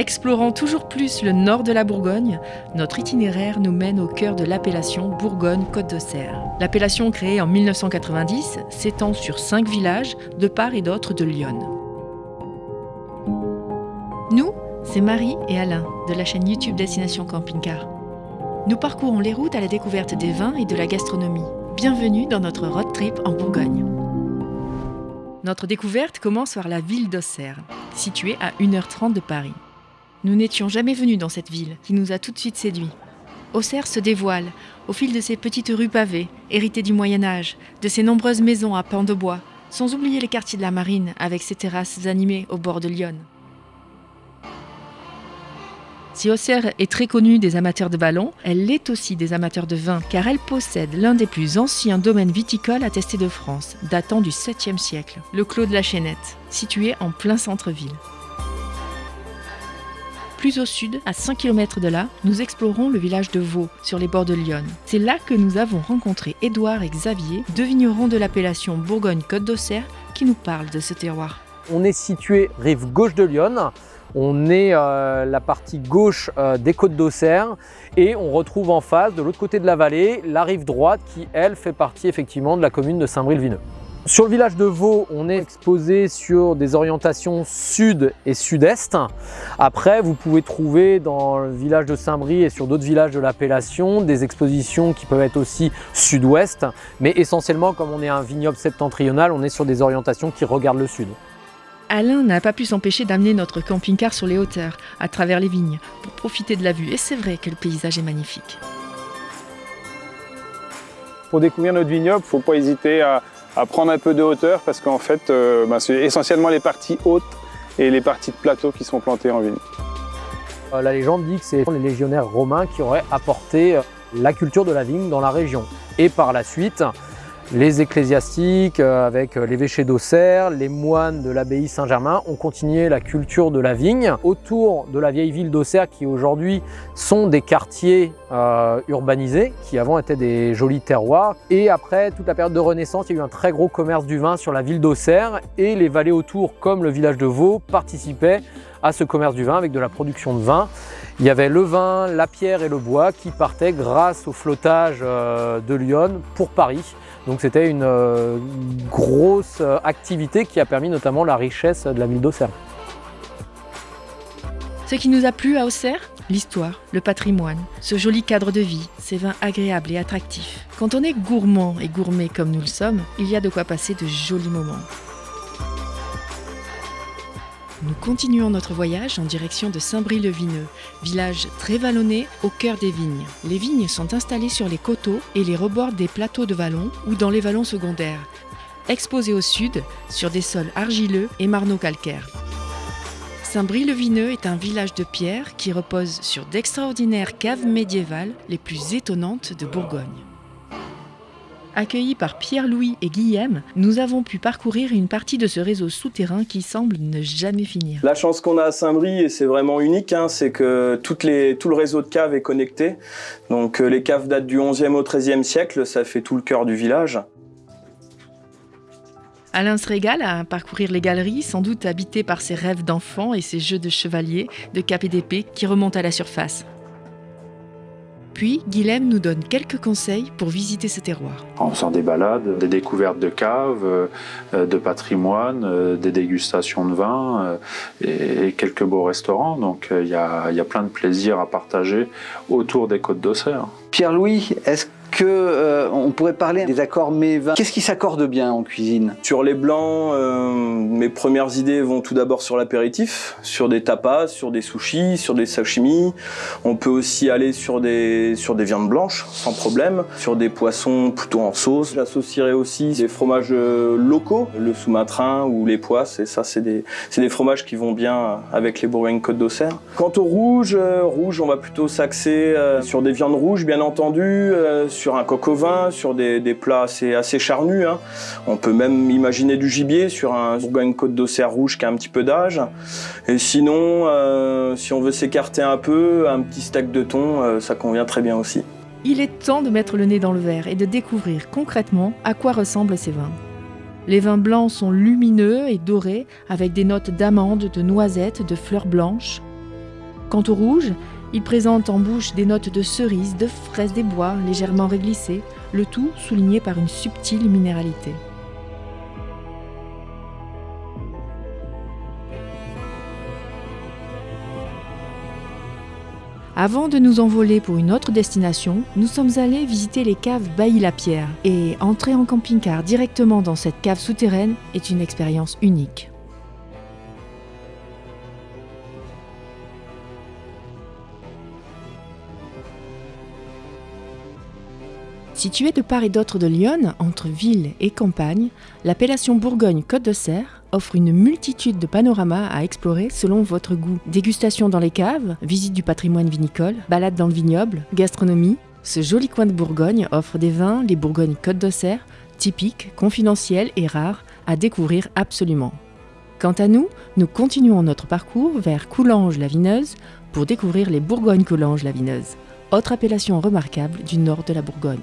Explorant toujours plus le nord de la Bourgogne, notre itinéraire nous mène au cœur de l'appellation Bourgogne-Côte d'Auxerre. L'appellation créée en 1990 s'étend sur cinq villages de part et d'autre de Lyon. Nous, c'est Marie et Alain de la chaîne YouTube Destination Camping Car. Nous parcourons les routes à la découverte des vins et de la gastronomie. Bienvenue dans notre road trip en Bourgogne. Notre découverte commence par la ville d'Auxerre, située à 1h30 de Paris. Nous n'étions jamais venus dans cette ville, qui nous a tout de suite séduits. Auxerre se dévoile, au fil de ses petites rues pavées, héritées du Moyen Âge, de ses nombreuses maisons à pans de bois, sans oublier les quartiers de la Marine, avec ses terrasses animées au bord de Lyon. Si Auxerre est très connue des amateurs de ballons, elle l'est aussi des amateurs de vin, car elle possède l'un des plus anciens domaines viticoles attestés de France, datant du 7e siècle, le Clos de la Chaînette, situé en plein centre-ville. Plus au sud, à 5 km de là, nous explorons le village de Vaux, sur les bords de Lyon. C'est là que nous avons rencontré Édouard et Xavier, deux vignerons de l'appellation Bourgogne-Côte d'Auxerre, qui nous parlent de ce terroir. On est situé rive gauche de Lyon, on est euh, la partie gauche euh, des côtes d'Auxerre et on retrouve en face, de l'autre côté de la vallée, la rive droite qui, elle, fait partie effectivement de la commune de Saint-Brie-le-Vineux. Sur le village de Vaux, on est exposé sur des orientations sud et sud-est. Après, vous pouvez trouver dans le village de Saint-Brie et sur d'autres villages de l'appellation des expositions qui peuvent être aussi sud-ouest. Mais essentiellement, comme on est un vignoble septentrional, on est sur des orientations qui regardent le sud. Alain n'a pas pu s'empêcher d'amener notre camping-car sur les hauteurs, à travers les vignes, pour profiter de la vue. Et c'est vrai que le paysage est magnifique. Pour découvrir notre vignoble, il ne faut pas hésiter à, prendre un peu de hauteur parce qu'en fait, euh, bah, c'est essentiellement les parties hautes et les parties de plateau qui sont plantées en vigne. Euh, la légende dit que c'est les légionnaires romains qui auraient apporté euh, la culture de la vigne dans la région. Et par la suite, les ecclésiastiques euh, avec euh, l'évêché d'Auxerre, les moines de l'abbaye Saint-Germain ont continué la culture de la vigne autour de la vieille ville d'Auxerre qui aujourd'hui sont des quartiers euh, urbanisés qui avant étaient des jolis terroirs. Et après toute la période de Renaissance, il y a eu un très gros commerce du vin sur la ville d'Auxerre et les vallées autour comme le village de Vaux participaient à ce commerce du vin avec de la production de vin. Il y avait le vin, la pierre et le bois qui partaient grâce au flottage de Lyon pour Paris. Donc c'était une euh, grosse euh, activité qui a permis notamment la richesse de la ville d'Auxerre. Ce qui nous a plu à Auxerre L'histoire, le patrimoine, ce joli cadre de vie, ces vins agréables et attractifs. Quand on est gourmand et gourmet comme nous le sommes, il y a de quoi passer de jolis moments. Nous continuons notre voyage en direction de Saint-Brie-le-Vineux, village très vallonné au cœur des vignes. Les vignes sont installées sur les coteaux et les rebords des plateaux de vallons ou dans les vallons secondaires, exposés au sud sur des sols argileux et marneaux-calcaires. Saint-Brie-le-Vineux est un village de pierre qui repose sur d'extraordinaires caves médiévales les plus étonnantes de Bourgogne. Accueillis par Pierre-Louis et Guillaume, nous avons pu parcourir une partie de ce réseau souterrain qui semble ne jamais finir. La chance qu'on a à Saint-Brie, et c'est vraiment unique, hein, c'est que toutes les, tout le réseau de caves est connecté. Donc euh, les caves datent du 11e au 13e siècle, ça fait tout le cœur du village. Alain se régale à parcourir les galeries, sans doute habité par ses rêves d'enfant et ses jeux de chevalier, de cap et d'épée qui remontent à la surface. Puis, Guilhem nous donne quelques conseils pour visiter ce terroir. En faisant des balades, des découvertes de caves, euh, de patrimoine, euh, des dégustations de vin euh, et quelques beaux restaurants. Donc il y a, y a plein de plaisir à partager autour des côtes d'Auxerre. Pierre-Louis, est-ce euh, on pourrait parler des accords mets-vins. Qu'est-ce qui s'accorde bien en cuisine? Sur les blancs, euh, mes premières idées vont tout d'abord sur l'apéritif, sur des tapas, sur des sushis, sur des sashimi. On peut aussi aller sur des, viandes blanches, sans problème, sur des poissons plutôt en sauce. J'associerai aussi des fromages euh, locaux, le sous-matrin ou les poisses, et ça c'est des, fromages qui vont bien avec les Bourgogne Côte d'Auxerre. Quant au rouge, rouge on va plutôt s'axer sur des viandes rouges bien entendu, un coq au vin, sur des, plats assez, charnus. Hein. On peut même imaginer du gibier sur un Bourgogne Côte d'Auxerre rouge qui a un petit peu d'âge. Et sinon, euh, si on veut s'écarter un peu, un petit steak de thon, euh, ça convient très bien aussi. Il est temps de mettre le nez dans le verre et de découvrir concrètement à quoi ressemblent ces vins. Les vins blancs sont lumineux et dorés avec des notes d'amandes, de noisettes, de fleurs blanches. Quant au rouge, il présente en bouche des notes de cerise, de fraise des bois légèrement réglissées, le tout souligné par une subtile minéralité. Avant de nous envoler pour une autre destination, nous sommes allés visiter les caves Bailly-la-Pierre et entrer en camping-car directement dans cette cave souterraine est une expérience unique. Située de part et d'autre de Lyon, entre ville et campagne, l'appellation Bourgogne-Côte de offre une multitude de panoramas à explorer selon votre goût. Dégustation dans les caves, visite du patrimoine vinicole, balade dans le vignoble, gastronomie. Ce joli coin de Bourgogne offre des vins, les Bourgognes-Côte de typiques, confidentiels et rares, à découvrir absolument. Quant à nous, nous continuons notre parcours vers Coulanges-la-Vineuse pour découvrir les Bourgognes-Coulanges-la-Vineuse, autre appellation remarquable du nord de la Bourgogne.